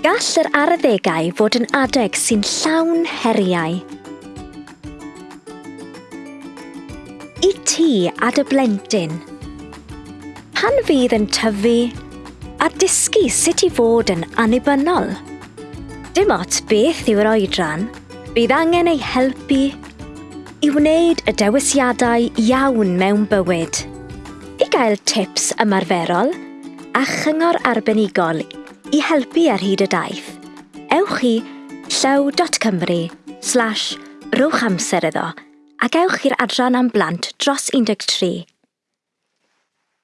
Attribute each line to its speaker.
Speaker 1: Gall yr arddegau fod yn adeg sy'n llawn heriau. I ti a dy blentyn. Pan fydd yn tyfu a dysgu sut i fod yn anibynnol, Dim ot beth yw'r oedran, bydd angen ei helpu i wneud y dewisiadau iawn mewn bywyd. I gael tips ymarferol a chyngor arbenigol i helpu ar hyd y daith, ewch i llew.cymru slash rowch amser iddo ac ewch i'r adran am blant dros 13